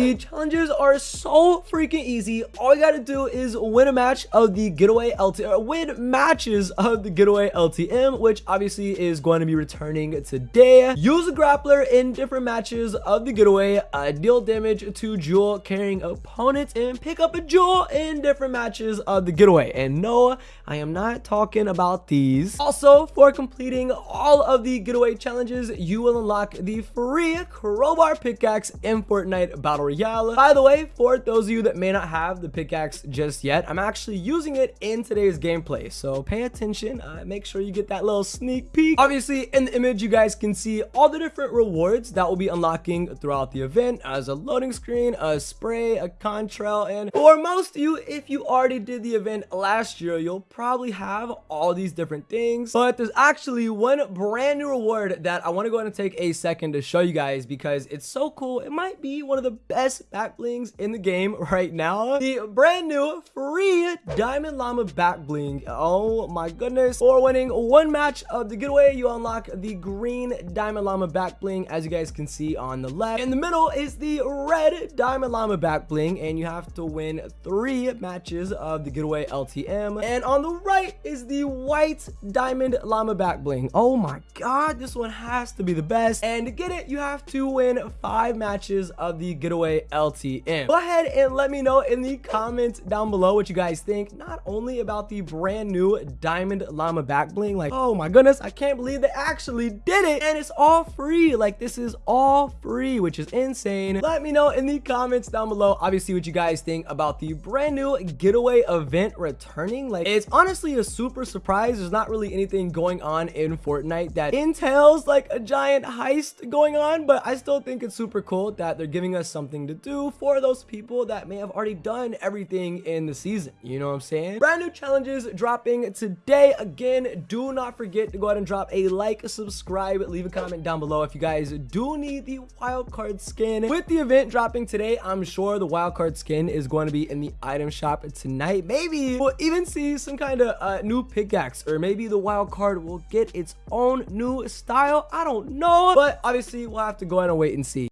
The challenges are so freaking easy. All you gotta do is win a match of the getaway LTM, win matches of the getaway LTM, which obviously is going to be returning today. Use a grappler in different matches of the getaway, uh, deal damage to jewel carrying opponents, and pick up a jewel in different matches of the getaway. And no, I am not talking about these. Also, for completing all of the getaway challenges, you will unlock the free crowbar pickaxe in Fortnite Battle By the way, for those of you that may not have the pickaxe just yet, I'm actually using it in today's gameplay. So pay attention. Uh, make sure you get that little sneak peek. Obviously, in the image, you guys can see all the different rewards that will be unlocking throughout the event as a loading screen, a spray, a contrail, and for most of you, if you already did the event last year, you'll probably have all these different things. But there's actually one brand new reward that I want to go ahead and take a second to show you guys because it's so cool. It might be one of the best back blings in the game right now. The brand new free Diamond Llama back bling. Oh my goodness. For winning one match of the getaway, you unlock the green Diamond Llama back bling as you guys can see on the left. In the middle is the red Diamond Llama back bling and you have to win three matches of the getaway LTM. And on the right is the white Diamond Llama back bling. Oh my god, this one has to be the best. And to get it, you have to win five matches of the getaway LTM. Go ahead and let me know in the comments down below what you guys think, not only about the brand new Diamond Llama back bling, like, oh my goodness, I can't believe they actually did it. And it's all free. Like, this is all free, which is insane. Let me know in the comments down below, obviously, what you guys think about the brand new getaway event returning. Like, it's honestly a super surprise. There's not really anything going on in Fortnite that entails like a giant heist going on, but I still think it's super cool that they're giving us something to do for those people that may have already done everything in the season. You know what I'm saying? Brand new challenges dropping today. Again, do not forget to go ahead and drop a like, subscribe, leave a comment down below if you guys do need the wildcard skin. With the event dropping today, I'm sure the wildcard skin is going to be in the item shop tonight. Maybe we'll even see some kind of uh, new pickaxe or maybe the wild card will get its own new style. I don't know, but obviously we'll have to go ahead and wait and see.